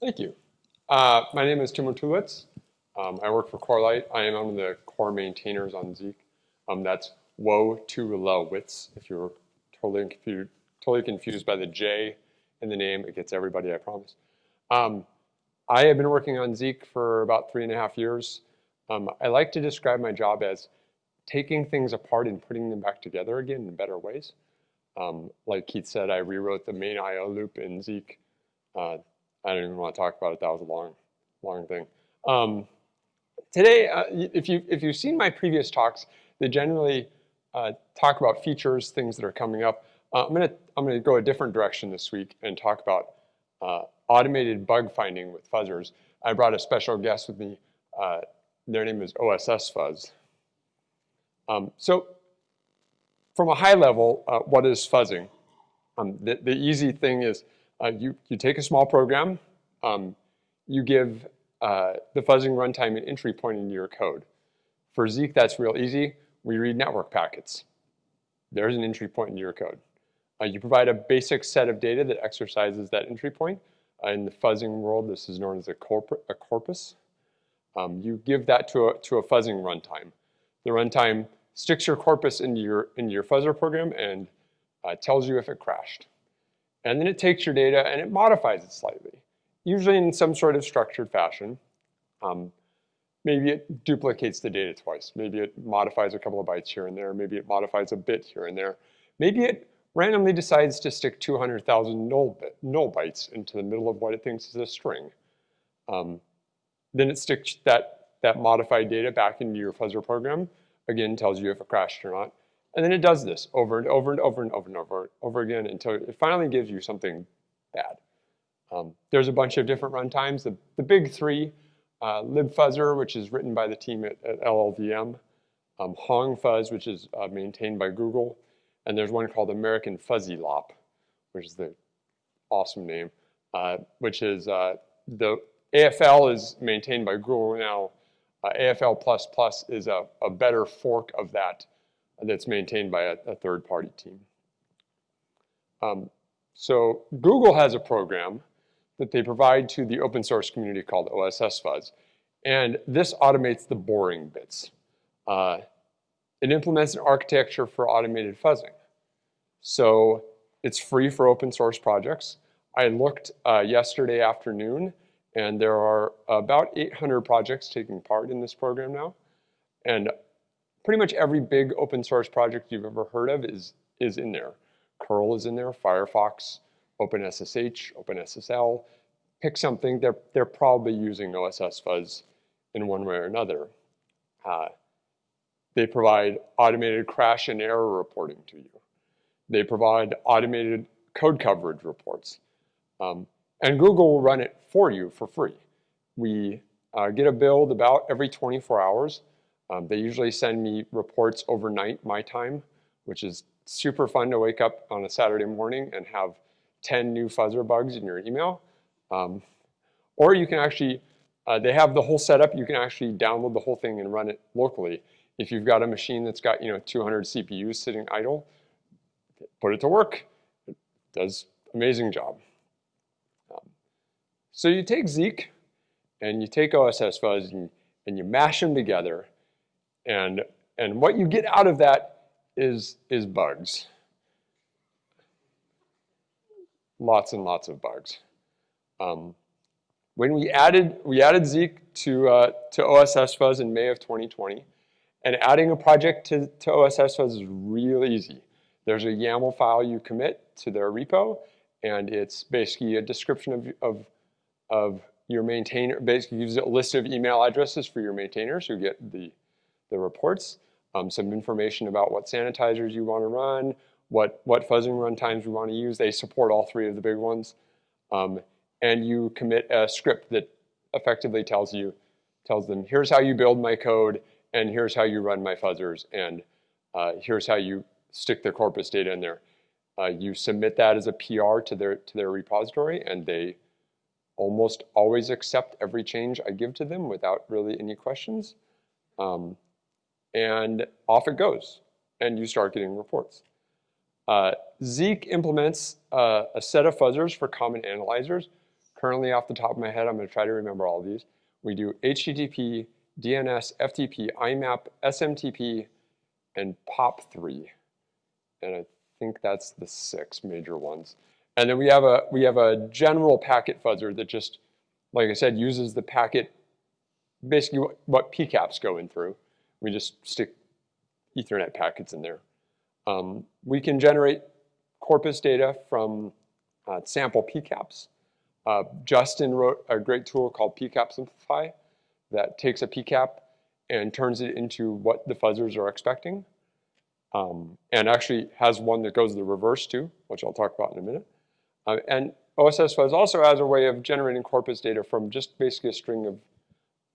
Thank you. Uh, my name is Tim Wojtulewicz. Um, I work for Corelight. I am one of the core maintainers on Zeek. Um, that's Woe to Low Wits. If you're totally confused, totally confused by the J in the name, it gets everybody, I promise. Um, I have been working on Zeek for about three and a half years. Um, I like to describe my job as taking things apart and putting them back together again in better ways. Um, like Keith said, I rewrote the main IO loop in Zeek. Uh, I don't even want to talk about it. That was a long, long thing. Um, today, uh, if, you, if you've seen my previous talks, they generally uh, talk about features, things that are coming up. Uh, I'm going to I'm gonna go a different direction this week and talk about uh, automated bug finding with fuzzers. I brought a special guest with me. Uh, their name is OSS Fuzz. Um, so from a high level, uh, what is fuzzing? Um, the, the, easy thing is uh, you, you take a small program, um, you give uh, the fuzzing runtime an entry point into your code. For Zeek, that's real easy. We read network packets. There's an entry point in your code. Uh, you provide a basic set of data that exercises that entry point. Uh, in the fuzzing world, this is known as a, corp a corpus. Um, you give that to a, to a fuzzing runtime. The runtime sticks your corpus into your, into your fuzzer program and uh, tells you if it crashed. And then it takes your data and it modifies it slightly, usually in some sort of structured fashion. Um, maybe it duplicates the data twice. Maybe it modifies a couple of bytes here and there. Maybe it modifies a bit here and there. Maybe it randomly decides to stick 200,000 null, null bytes into the middle of what it thinks is a string. Um, then it sticks that, that modified data back into your fuzzer program, again, tells you if it crashed or not. And then it does this over and over and over and over and over, over again until it finally gives you something bad. Um, there's a bunch of different runtimes. The, the big three, uh, libfuzzer, which is written by the team at, at LLVM, um, honggfuzz, which is uh, maintained by Google, and there's one called American Fuzzy Lop, which is the awesome name, uh, which is uh, the AFL is maintained by Google now. Uh, AFL++ is a, a, better fork of that that's maintained by a, a third-party team. Um, so Google has a program that they provide to the open source community called OSS Fuzz. And this automates the boring bits. Uh, it implements an architecture for automated fuzzing. So it's free for open source projects. I looked uh, yesterday afternoon and there are about 800 projects taking part in this program now. And pretty much every big open source project you've ever heard of is, is in there. curl is in there, Firefox, OpenSSH, OpenSSL. Pick something, they're, they're probably using OSS Fuzz in one way or another. Uh, they provide automated crash and error reporting to you. They provide automated code coverage reports. Um, and Google will run it for you for free. We uh, get a build about every 24 hours. Um, they usually send me reports overnight, my time, which is super fun to wake up on a Saturday morning and have 10 new fuzzer bugs in your email. Um, or you can actually, uh, they have the whole setup, you can actually download the whole thing and run it locally. If you've got a machine that's got you know 200 CPUs sitting idle, put it to work. It does amazing job. So you take Zeek and you take OSS Fuzz and, and you mash them together and, and what you get out of that is, is bugs. Lots and lots of bugs. Um, when we added, we added Zeek to, uh, to OSS Fuzz in May of 2020, and adding a project to, to OSS Fuzz is real easy. There's a YAML file you commit to their repo, and it's basically a description of, of of your maintainer, basically gives a list of email addresses for your maintainers who get the, the reports, um, some information about what sanitizers you want to run, what, what fuzzing runtimes we want to use. They support all three of the big ones. Um, and you commit a script that effectively tells you, tells them, here's how you build my code, and here's how you run my fuzzers, and uh, here's how you stick the corpus data in there. Uh, you submit that as a PR to their, to their repository, and they almost always accept every change I give to them without really any questions. Um, and off it goes, and you start getting reports. Uh, Zeek implements uh, a set of fuzzers for common analyzers currently off the top of my head, I'm going to try to remember all of these. We do HTTP, DNS, FTP, IMAP, SMTP, and POP3. And I think that's the six major ones. And then we have a we have a general packet fuzzer that just, like I said, uses the packet, basically what, what PCAPs go in through. We just stick Ethernet packets in there. Um, we can generate corpus data from uh, sample PCAPs. Uh, Justin wrote a great tool called PCAP Simplify that takes a PCAP and turns it into what the fuzzers are expecting. Um, and actually has one that goes the reverse too, which I'll talk about in a minute. Uh, and OSS Fuzz also has a way of generating corpus data from just basically a string of,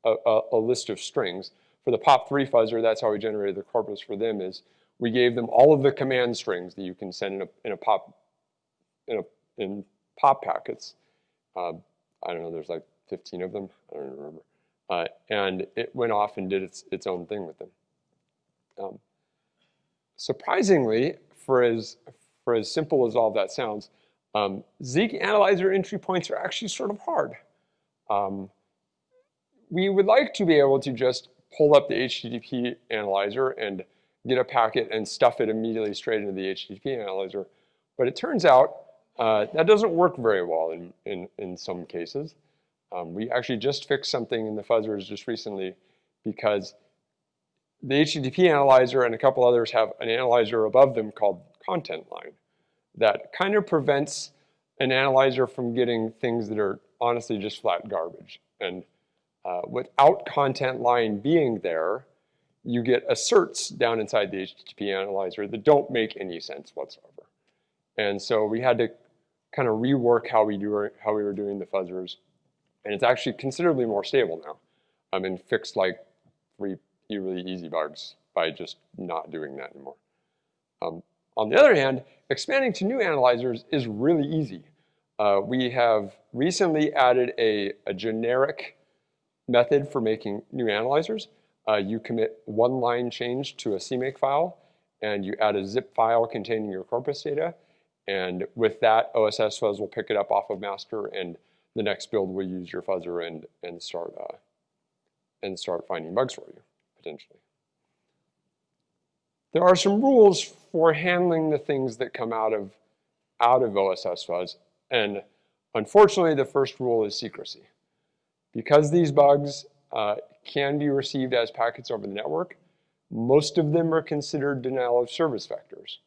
a, a, a list of strings. For the POP3 fuzzer, that's how we generated the corpus for them is we gave them all of the command strings that you can send in a, in a pop, in, a, in pop packets. Uh, I don't know, there's like 15 of them, I don't remember. Uh, and it went off and did its, its own thing with them. Um, surprisingly, for as, for as simple as all that sounds, um, Zeek analyzer entry points are actually sort of hard. Um, we would like to be able to just pull up the HTTP analyzer and get a packet and stuff it immediately straight into the HTTP analyzer. But it turns out uh, that doesn't work very well in, in, in some cases. Um, we actually just fixed something in the fuzzers just recently because the HTTP analyzer and a couple others have an analyzer above them called content line that kind of prevents an analyzer from getting things that are honestly just flat garbage. And uh, without content line being there, you get asserts down inside the HTTP analyzer that don't make any sense whatsoever. And so we had to kind of rework how we do how we were doing the fuzzers, and it's actually considerably more stable now. I mean, fixed like three really easy bugs by just not doing that anymore. Um, on the other hand, expanding to new analyzers is really easy. Uh, we have recently added a, a generic method for making new analyzers. Uh, you commit one line change to a CMake file, and you add a zip file containing your corpus data. And with that, OSS Fuzz will pick it up off of master, and the next build will use your fuzzer and, and, start, uh, and start finding bugs for you, potentially. There are some rules for handling the things that come out of, out of OSS Fuzz, and unfortunately, the first rule is secrecy. Because these bugs uh, can be received as packets over the network. Most of them are considered denial of service vectors.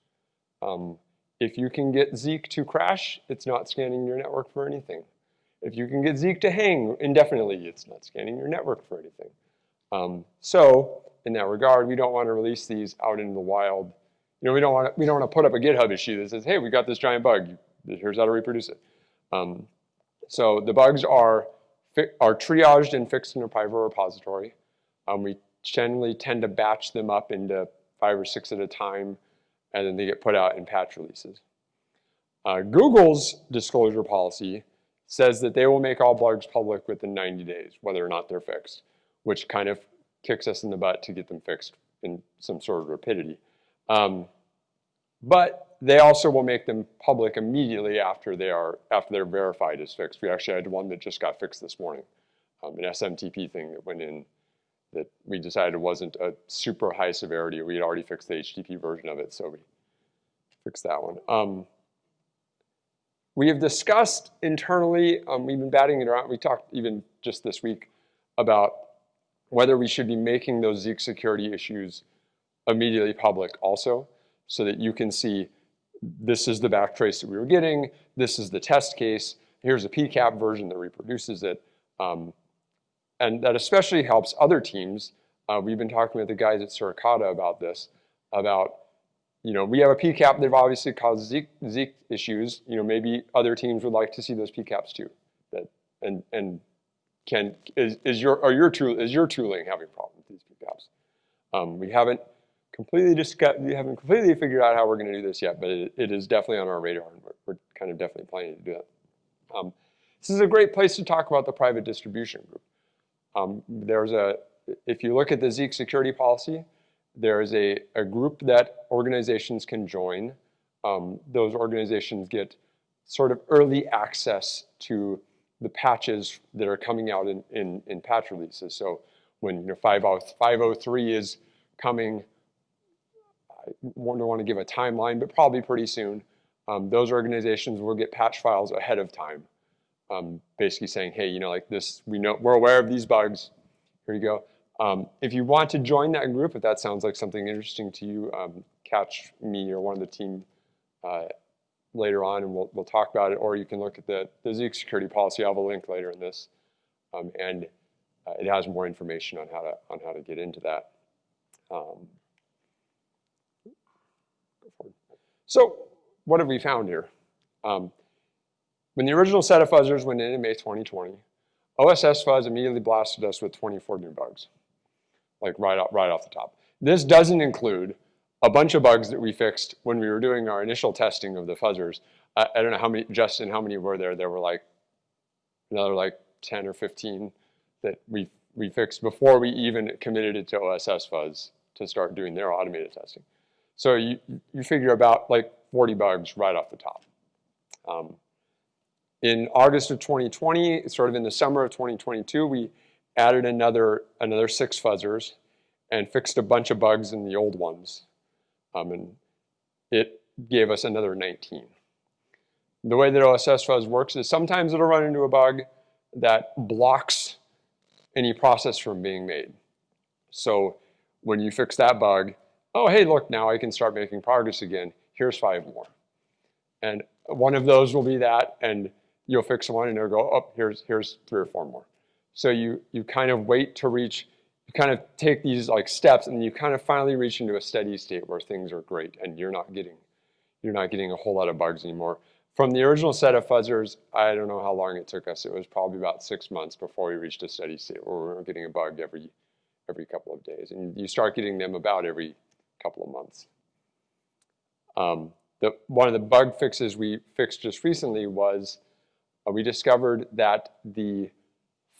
Um, if you can get Zeek to crash, it's not scanning your network for anything. If you can get Zeek to hang indefinitely, it's not scanning your network for anything. Um, so in that regard, we don't want to release these out into the wild. You know, we don't want to, we don't want to put up a GitHub issue that says, hey, we got this giant bug. Here's how to reproduce it. Um, so the bugs are are triaged and fixed in a private repository. Um, we generally tend to batch them up into five or six at a time, and then they get put out in patch releases. Uh, Google's disclosure policy says that they will make all bugs public within 90 days, whether or not they're fixed, which kind of kicks us in the butt to get them fixed in some sort of rapidity. Um, but they also will make them public immediately after they are after they're verified as fixed. We actually had one that just got fixed this morning, um, an SMTP thing that went in that we decided wasn't a super high severity. We had already fixed the HTTP version of it, so we fixed that one. Um, we have discussed internally, um, we've been batting it around, we talked even just this week about whether we should be making those Zeek security issues immediately public also so that you can see this is the backtrace that we were getting, this is the test case, here's a PCAP version that reproduces it. Um, and that especially helps other teams. Uh, we've been talking with the guys at Suricata about this, about, you know, we have a PCAP that obviously caused Zeek, Zeek issues. You know, maybe other teams would like to see those PCAPs too. That, and, and can, is, is your, are your tool, is your tooling having problems with these PCAPs? Um, we haven't completely discuss, we haven't completely figured out how we're going to do this yet, but it, it is definitely on our radar, and we're, we're, kind of definitely planning to do that. Um, this is a great place to talk about the private distribution group. Um, there's a, if you look at the Zeek security policy, there is a, a group that organizations can join. Um, those organizations get sort of early access to the patches that are coming out in, in, in patch releases. So when you know 503 is coming, I don't want to give a timeline, but probably pretty soon, um, those organizations will get patch files ahead of time, um, basically saying, hey, you know, like this, we know, we're aware of these bugs, here you go. Um, if you want to join that group, if that sounds like something interesting to you, um, catch me or one of the team uh, later on and we'll, we'll talk about it, or you can look at the, the Zeek security policy. I'll have a link later in this. Um, and uh, it has more information on how to, on how to get into that. Um, so what have we found here? Um, when the original set of fuzzers went in in May 2020, OSS Fuzz immediately blasted us with 24 new bugs, like right, off, right off the top. This doesn't include a bunch of bugs that we fixed when we were doing our initial testing of the fuzzers. I, I don't know how many, Justin, how many were there? There were like another like 10 or 15 that we, we fixed before we even committed it to OSS Fuzz to start doing their automated testing. So you, you figure about like 40 bugs right off the top. Um, in August of 2020, sort of in the summer of 2022, we added another, another six fuzzers and fixed a bunch of bugs in the old ones. Um, and it gave us another 19. The way that OSS Fuzz works is sometimes it'll run into a bug that blocks any process from being made. So when you fix that bug, oh, hey, look, now I can start making progress again. Here's five more. And one of those will be that, and you'll fix one and it'll go, oh, here's, here's three or four more. So you, you kind of wait to reach, you kind of take these like steps and you kind of finally reach into a steady state where things are great and you're not getting, you're not getting a whole lot of bugs anymore. From the original set of fuzzers, I don't know how long it took us. It was probably about six months before we reached a steady state where we were getting a bug every, every couple of days. And you start getting them about every couple of months. Um, the, one of the bug fixes we fixed just recently was uh, we discovered that the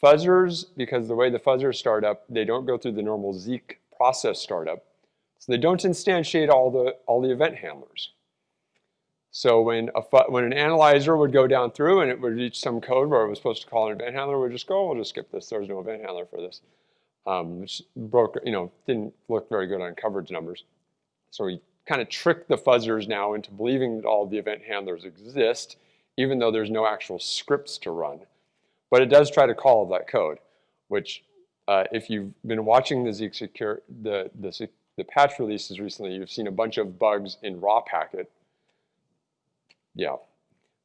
fuzzers, because the way the fuzzers start up, they don't go through the normal Zeek process startup. So they don't instantiate all the, all the event handlers. So when, a, when an analyzer would go down through and it would reach some code where it was supposed to call an event handler, we'd just go, we'll just skip this. There's no event handler for this. Um, which broke, you know, didn't look very good on coverage numbers. So we kind of trick the fuzzers now into believing that all the event handlers exist, even though there's no actual scripts to run. But it does try to call that code, which uh, if you've been watching the Zeek secure, the, the, the patch releases recently, you've seen a bunch of bugs in raw packet yeah,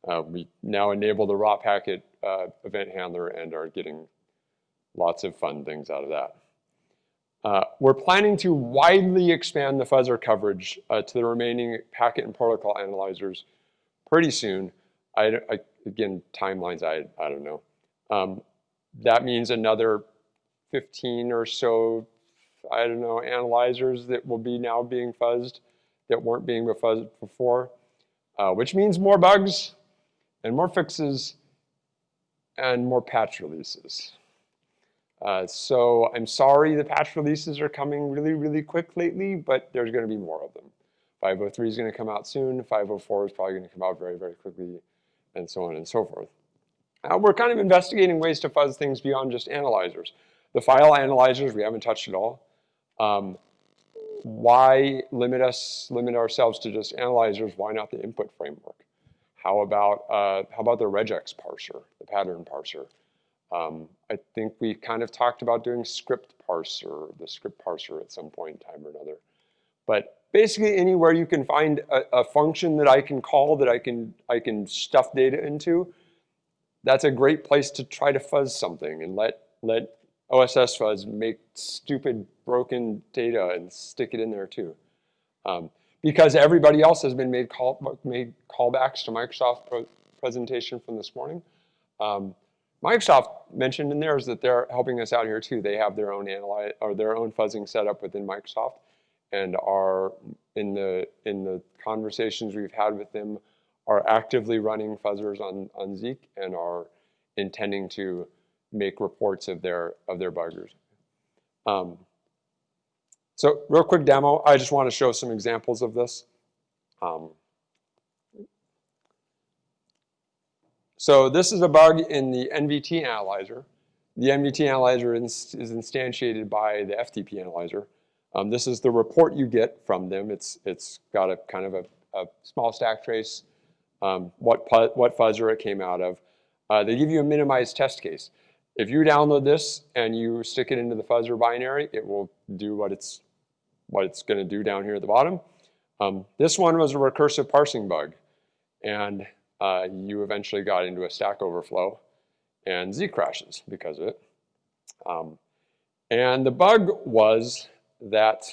uh, we now enable the raw packet uh, event handler and are getting lots of fun things out of that. Uh, we're planning to widely expand the fuzzer coverage uh, to the remaining packet and protocol analyzers pretty soon. I, I, again, timelines, I, I don't know. Um, that means another 15 or so, I don't know, analyzers that will be now being fuzzed that weren't being fuzzed before uh, which means more bugs and more fixes and more patch releases. Uh, so I'm sorry the patch releases are coming really, really quick lately, but there's going to be more of them. 503 is going to come out soon. 504 is probably going to come out very, very quickly, and so on and so forth. Uh, we're kind of investigating ways to fuzz things beyond just analyzers. The file analyzers we haven't touched at all. Um, why limit us, limit ourselves to just analyzers? Why not the input framework? How about, uh, how about the regex parser, the pattern parser? Um, I think we kind of talked about doing script parser, the script parser at some point in time or another. But basically anywhere you can find a, a function that I can call that I can, I can stuff data into, that's a great place to try to fuzz something and let, let OSS fuzz make stupid broken data and stick it in there too. Um, because everybody else has been made, call, made callbacks to Microsoft presentation from this morning. Um, Microsoft mentioned in theirs that they're helping us out here too. They have their own analyze or their own fuzzing setup within Microsoft and are in the in the conversations we've had with them are actively running fuzzers on, on Zeek and are intending to make reports of their of their buggers. Um, so real quick demo, I just want to show some examples of this. Um, so this is a bug in the NVT analyzer. The NVT analyzer is, is instantiated by the FTP analyzer. Um, this is the report you get from them. It's, it's got a kind of a, a small stack trace, um, what, what fuzzer it came out of. Uh, they give you a minimized test case. If you download this and you stick it into the fuzzer binary, it will do what it's, what it's going to do down here at the bottom. Um, this one was a recursive parsing bug, and uh, you eventually got into a stack overflow, and Zeek crashes because of it. Um, and the bug was that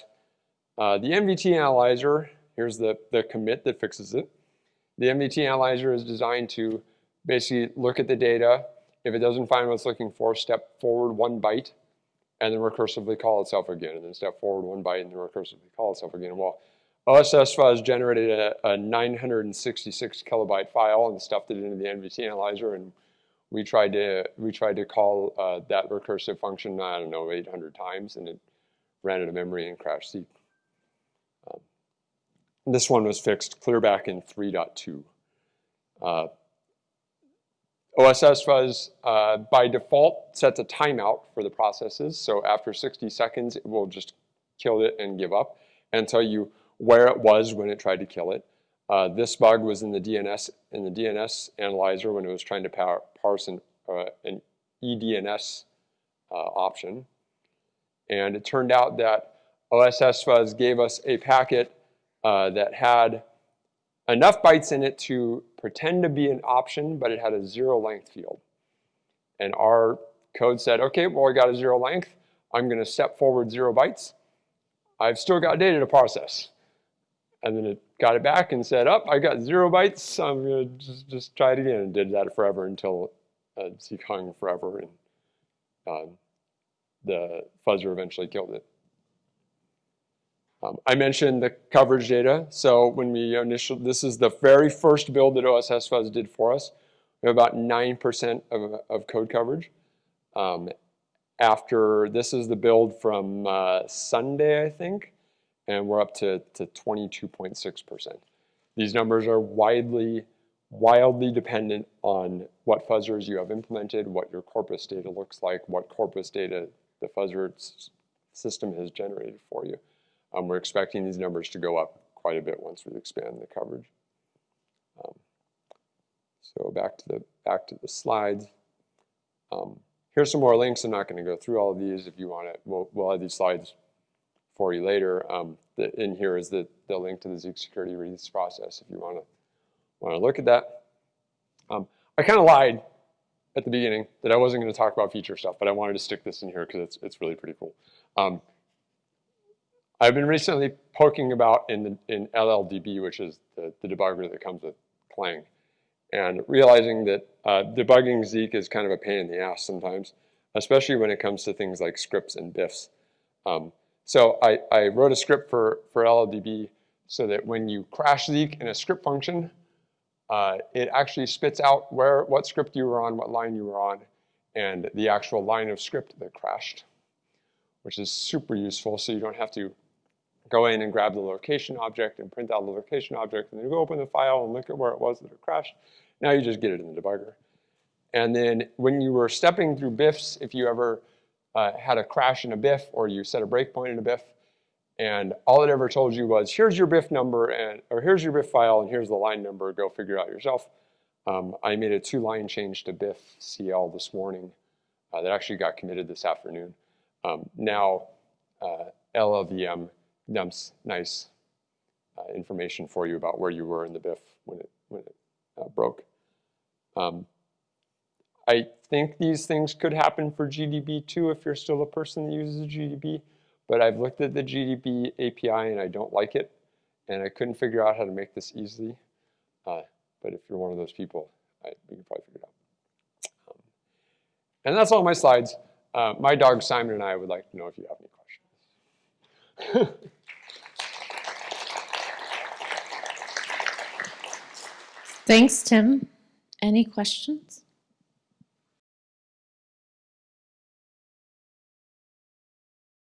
uh, the NVT analyzer, here's the, the commit that fixes it. The NVT analyzer is designed to basically look at the data. If it doesn't find what it's looking for, step forward one byte and then recursively call itself again, and then step forward one byte and then recursively call itself again. Well, OSS Fuzz generated a, a 966 kilobyte file and stuffed it into the NVT analyzer, and we tried to we tried to call uh, that recursive function I don't know 800 times, and it ran out of memory and crashed. Um, this one was fixed clear back in 3.2. Uh, OSS Fuzz, uh, by default, sets a timeout for the processes. So after 60 seconds, it will just kill it and give up tell you where it was when it tried to kill it. Uh, this bug was in the DNS in the DNS analyzer when it was trying to parse an, uh, an eDNS uh, option. And it turned out that OSS Fuzz gave us a packet uh, that had enough bytes in it to pretend to be an option, but it had a zero length field. And our code said, okay, well, I got a zero length. I'm going to step forward zero bytes. I've still got data to process. And then it got it back and said, oh, I got zero bytes. I'm going to just, just try it again. And did that forever until uh, Zeek hung forever. And uh, the fuzzer eventually killed it. Um, I mentioned the coverage data. So when we initial, this is the very first build that OSS Fuzz did for us. We have about 9% of, of code coverage. Um, after, this is the build from uh, Sunday, I think, and we're up to 22.6%. These numbers are widely, wildly dependent on what fuzzers you have implemented, what your corpus data looks like, what corpus data the fuzzer system has generated for you. Um, we're expecting these numbers to go up quite a bit once we expand the coverage. Um, so back to the back to the slides. Um, here's some more links. I'm not going to go through all of these. If you want to, we'll, we'll have these slides for you later. Um, the, in here is the, the link to the Zeek security release process if you want to want to look at that. Um, I kind of lied at the beginning that I wasn't going to talk about feature stuff, but I wanted to stick this in here because it's, it's really pretty cool. Um, I've been recently poking about in, the, in LLDB, which is the, the debugger that comes with Clang, and realizing that uh, debugging Zeek is kind of a pain in the ass sometimes, especially when it comes to things like scripts and diffs. Um, so I, I wrote a script for, for LLDB so that when you crash Zeek in a script function, uh, it actually spits out where what script you were on, what line you were on, and the actual line of script that crashed, which is super useful so you don't have to go in and grab the location object and print out the location object, and then go open the file and look at where it was that it crashed. Now you just get it in the debugger. And then when you were stepping through BIFs, if you ever uh, had a crash in a BIF or you set a breakpoint in a BIF, and all it ever told you was, here's your BIF number, and or here's your BIF file, and here's the line number, go figure it out yourself. Um, I made a two-line change to BIF CL this morning uh, that actually got committed this afternoon. Um, now, uh, LLVM dumps nice uh, information for you about where you were in the BIF when it, when it uh, broke. Um, I think these things could happen for GDB too if you're still a person that uses GDB, but I've looked at the GDB API and I don't like it, and I couldn't figure out how to make this easily. Uh, but if you're one of those people, I, we can probably figure it out. Um, and that's all my slides. Uh, my dog Simon and I would like to know if you have any questions. Thanks, Tim. Any questions?